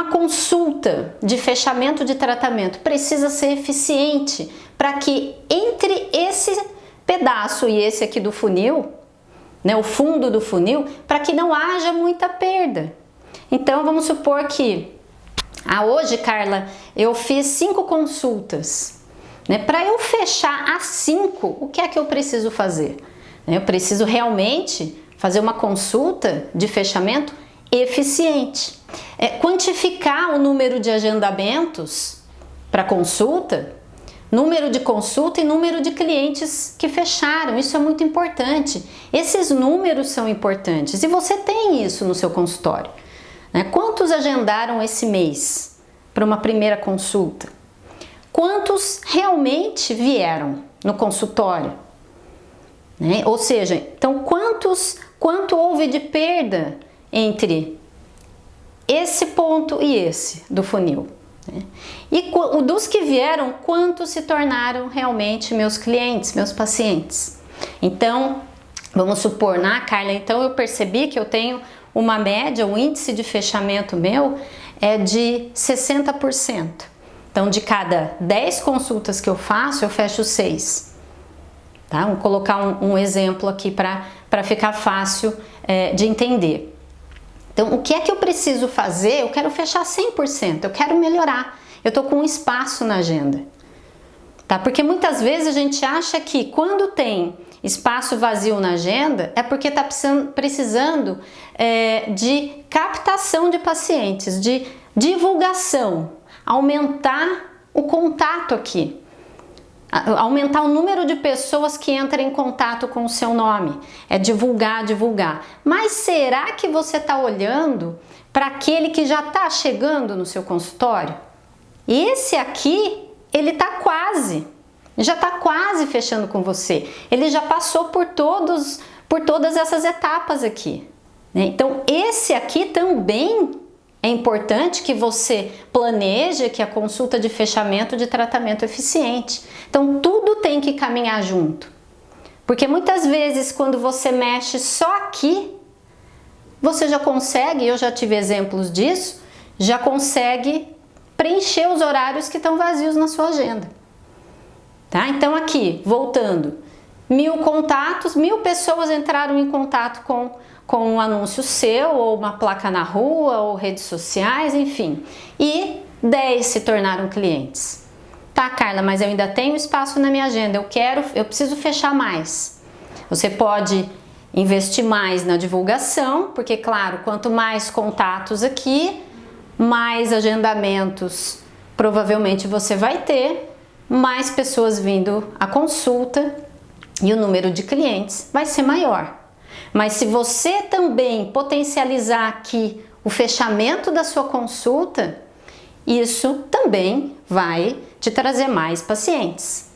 uma consulta de fechamento de tratamento precisa ser eficiente para que entre esse pedaço e esse aqui do funil, né, o fundo do funil, para que não haja muita perda. Então vamos supor que ah, hoje, Carla, eu fiz cinco consultas. Né? Para eu fechar as cinco, o que é que eu preciso fazer? Eu preciso realmente fazer uma consulta de fechamento eficiente. É, quantificar o número de agendamentos para consulta, número de consulta e número de clientes que fecharam. Isso é muito importante. Esses números são importantes e você tem isso no seu consultório. Né? Quantos agendaram esse mês para uma primeira consulta? Quantos realmente vieram no consultório? Né? Ou seja, então quantos, quanto houve de perda entre esse ponto e esse do funil? Né? E dos que vieram, quantos se tornaram realmente meus clientes, meus pacientes? Então, vamos supor, na Carla, então eu percebi que eu tenho uma média, o índice de fechamento meu é de 60%. Então, de cada 10 consultas que eu faço, eu fecho 6. Tá? Vamos colocar um, um exemplo aqui para ficar fácil é, de entender. Então, o que é que eu preciso fazer? Eu quero fechar 100%, eu quero melhorar. Eu estou com um espaço na agenda. Tá? Porque muitas vezes a gente acha que quando tem espaço vazio na agenda é porque está precisando é, de captação de pacientes, de divulgação, aumentar o contato aqui, aumentar o número de pessoas que entram em contato com o seu nome, é divulgar, divulgar. Mas será que você está olhando para aquele que já está chegando no seu consultório? Esse aqui, ele está quase, já está quase fechando com você. Ele já passou por todos, por todas essas etapas aqui. Né? Então esse aqui também é importante que você planeje que a consulta de fechamento de tratamento eficiente. Então tudo tem que caminhar junto. Porque muitas vezes quando você mexe só aqui, você já consegue, eu já tive exemplos disso, já consegue preencher os horários que estão vazios na sua agenda. Tá? Então aqui, voltando, mil contatos, mil pessoas entraram em contato com, com um anúncio seu, ou uma placa na rua, ou redes sociais, enfim. E 10 se tornaram clientes. Tá, Carla, mas eu ainda tenho espaço na minha agenda, eu quero, eu preciso fechar mais. Você pode investir mais na divulgação, porque claro, quanto mais contatos aqui, mais agendamentos provavelmente você vai ter, mais pessoas vindo à consulta e o número de clientes vai ser maior. Mas se você também potencializar aqui o fechamento da sua consulta, isso também vai te trazer mais pacientes.